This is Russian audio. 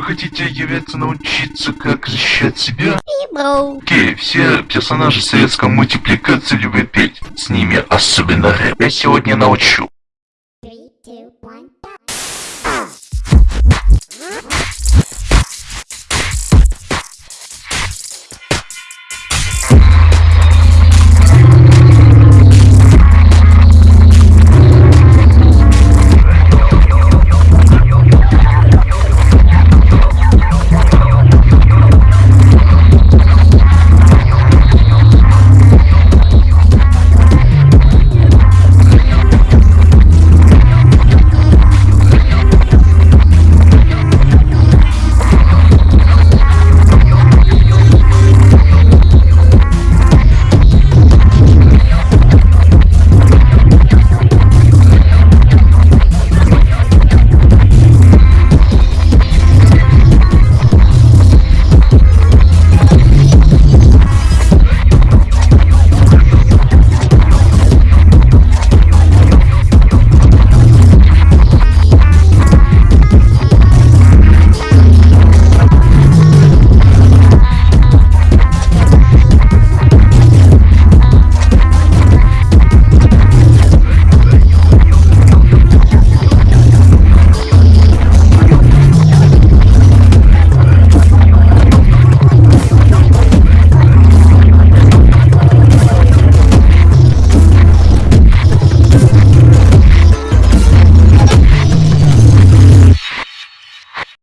Вы хотите, является, научиться, как защищать себя? Окей, все персонажи советской мультипликации любят петь. С ними особенно рэп. Я сегодня научу.